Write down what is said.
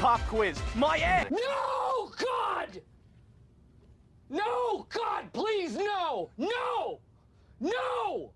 pop quiz. My ass! No, God! No, God, please! No! No! No!